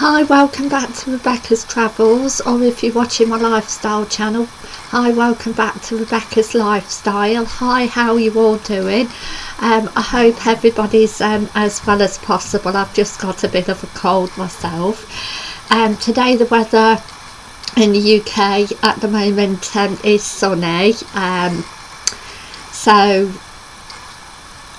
Hi, welcome back to Rebecca's Travels, or if you're watching my lifestyle channel, hi, welcome back to Rebecca's Lifestyle. Hi, how are you all doing? Um, I hope everybody's um, as well as possible. I've just got a bit of a cold myself. Um, today the weather in the UK at the moment um, is sunny, um, so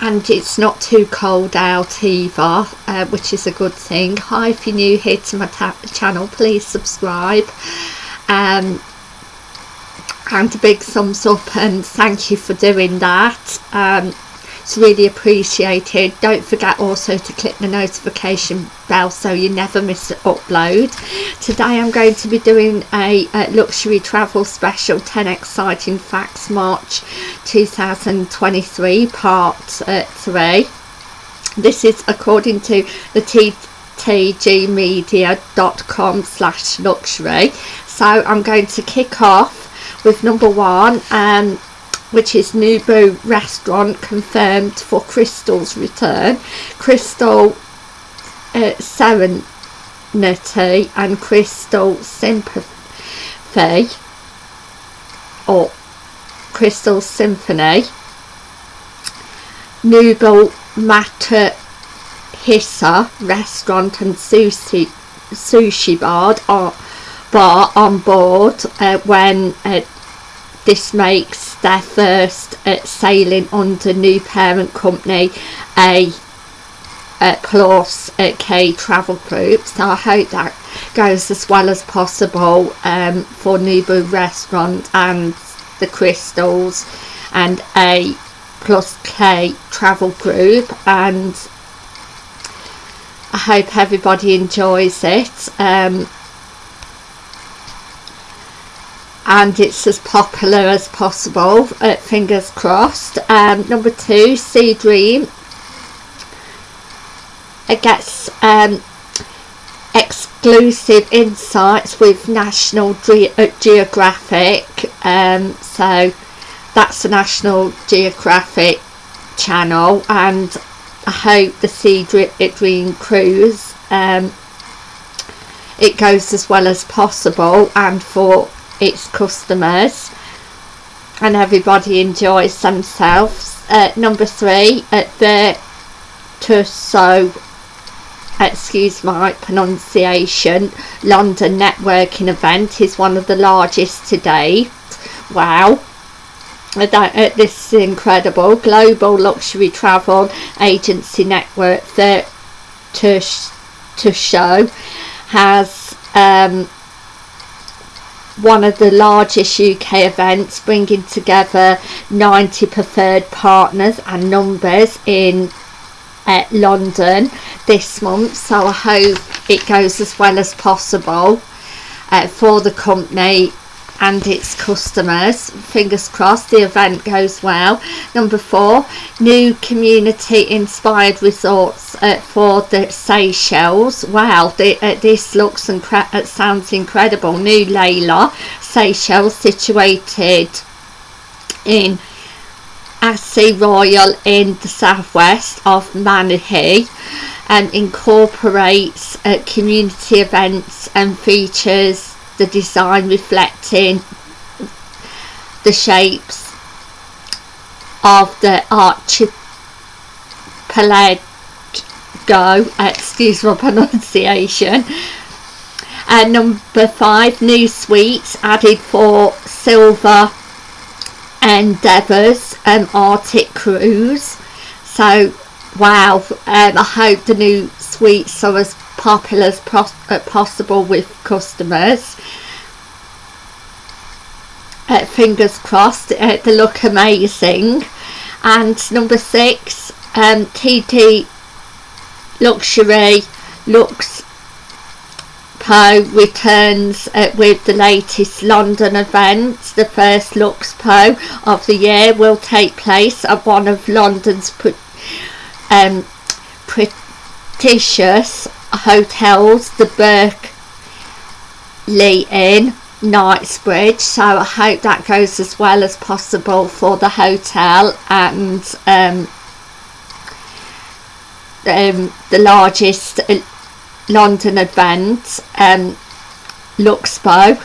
and it's not too cold out either uh, which is a good thing. Hi if you're new here to my channel please subscribe. Um, and a big thumbs up and thank you for doing that. Um, it's really appreciated. Don't forget also to click the notification bell so you never miss an upload. Today I'm going to be doing a, a luxury travel special 10 exciting facts March 2023 part uh, 3 this is according to the ttgmedia.com slash luxury. So I'm going to kick off with number one um, which is Nobu restaurant confirmed for Crystal's return. Crystal uh, Serenity and Crystal Sympathy or Crystal Symphony. Nobu Matsuhisa restaurant and sushi sushi bar are, bar on board uh, when uh, this makes their first uh, sailing under new parent company a uh, plus uh, K travel group. So I hope that goes as well as possible um, for Nobu restaurant and the crystals and a plus K travel group. And I hope everybody enjoys it. Um, and it's as popular as possible uh, fingers crossed. Um, number two SeaDream. It gets um, exclusive insights with national Ge uh, geographic um, so that's the national geographic channel and i hope the SeaDream cruise um, it goes as well as possible and for its customers and everybody enjoys themselves. Uh, number three, at the Tusso, excuse my pronunciation, London networking event is one of the largest to date. Wow. Uh, this is incredible. Global luxury travel agency network the Tusso has um, one of the largest UK events bringing together 90 preferred partners and numbers in uh, London this month. So I hope it goes as well as possible uh, for the company and its customers. Fingers crossed the event goes well. Number four new community inspired resorts uh, for the Seychelles. Wow the, uh, this looks and uh, sounds incredible. New Layla Seychelles situated in Assy Royal in the southwest of Manihi and incorporates uh, community events and features the design reflecting the shapes of the archipelago excuse my pronunciation. And number five new suites added for silver endeavours and um, arctic cruise. So wow um, i hope the new suites are as popular as uh, possible with customers uh, fingers crossed uh, they look amazing and number six um, TT Luxury Lux Po returns uh, with the latest London event. The first Luxpo of the year will take place at one of London's um, prestigious hotels, the Berkeley in, Knightsbridge. So I hope that goes as well as possible for the hotel and um, um, the largest London event, um, Luxpo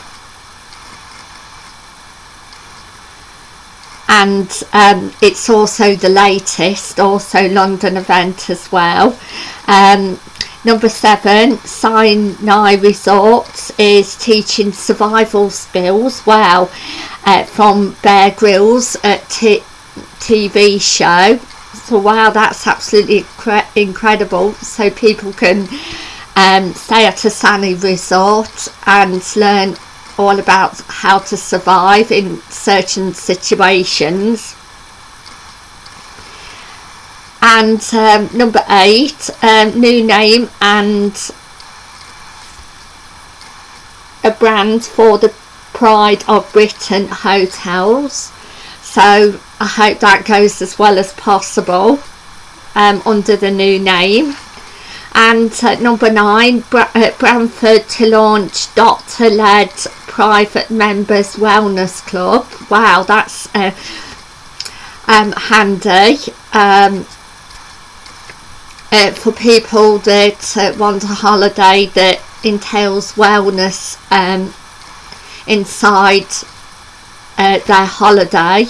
and um, it's also the latest also London event as well um, number seven Sani Resorts is teaching survival skills. Wow. Uh, from Bear Grylls at T TV show. So wow that's absolutely incre incredible. So people can um, stay at a sunny resort and learn all about how to survive in certain situations and um, number eight um, new name and a brand for the Pride of Britain hotels. So I hope that goes as well as possible um, under the new name. And uh, number nine Bra uh, Bramford to launch doctor led private members wellness club. Wow that's uh, um, handy. Um, uh, for people that uh, want a holiday that entails wellness um, inside uh, their holiday.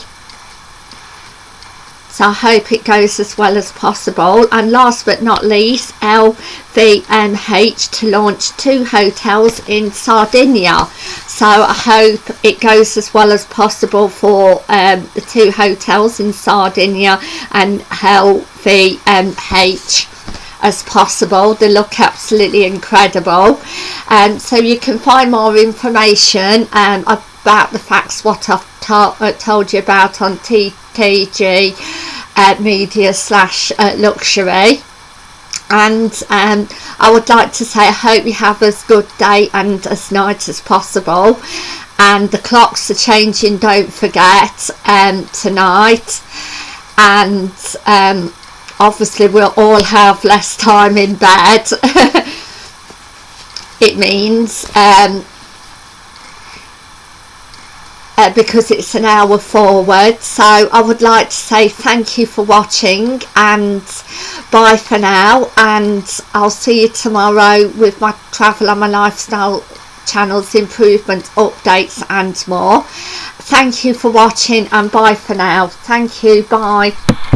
So I hope it goes as well as possible. And last but not least LVMH to launch two hotels in Sardinia. So I hope it goes as well as possible for um, the two hotels in Sardinia and LVMH as possible. They look absolutely incredible. And um, so you can find more information um, about the facts what I've uh, told you about on TTG uh, media slash uh, luxury. And um, I would like to say I hope you have as good day and as night as possible. And the clocks are changing don't forget um, tonight. And um, obviously we'll all have less time in bed. It means um, uh, because it's an hour forward. So I would like to say thank you for watching and bye for now. And I'll see you tomorrow with my travel and my lifestyle channels improvement updates and more. Thank you for watching and bye for now. Thank you. Bye